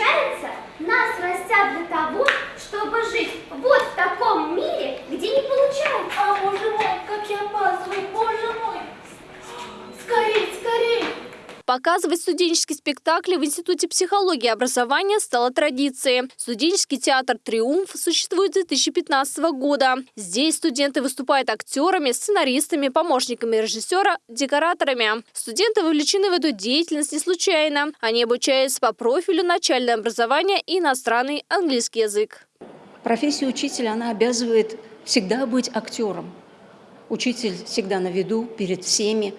получается, нас растят для того, чтобы жить. Показывать студенческие спектакли в Институте психологии и образования стало традицией. Студенческий театр «Триумф» существует с 2015 года. Здесь студенты выступают актерами, сценаристами, помощниками режиссера, декораторами. Студенты вовлечены в эту деятельность не случайно. Они обучаются по профилю начальное образование и иностранный английский язык. Профессия учителя, она обязывает всегда быть актером. Учитель всегда на виду, перед всеми.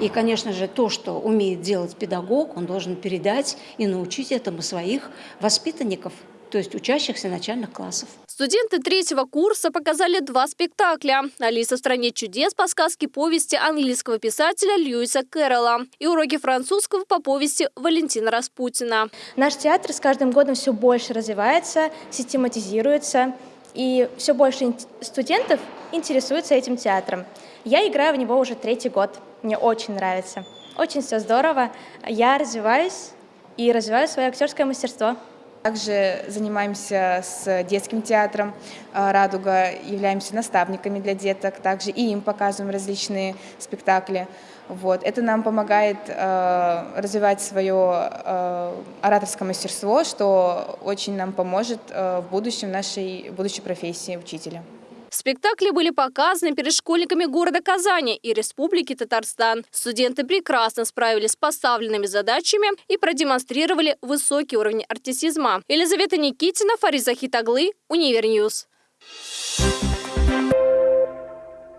И, конечно же, то, что умеет делать педагог, он должен передать и научить этому своих воспитанников, то есть учащихся начальных классов. Студенты третьего курса показали два спектакля. «Алиса в стране чудес» по сказке повести английского писателя Льюиса Кэрролла и уроки французского по повести Валентина Распутина. Наш театр с каждым годом все больше развивается, систематизируется, и все больше студентов интересуются этим театром. Я играю в него уже третий год. Мне очень нравится. Очень все здорово. Я развиваюсь и развиваю свое актерское мастерство. Также занимаемся с детским театром э, «Радуга», являемся наставниками для деток, также и им показываем различные спектакли. Вот. Это нам помогает э, развивать свое э, ораторское мастерство, что очень нам поможет э, в будущем нашей будущей профессии учителя. Спектакли были показаны перед школьниками города Казани и Республики Татарстан. Студенты прекрасно справились с поставленными задачами и продемонстрировали высокий уровень артистизма. Елизавета Никитина, Фариза Хитаглы, Универньюз. Thank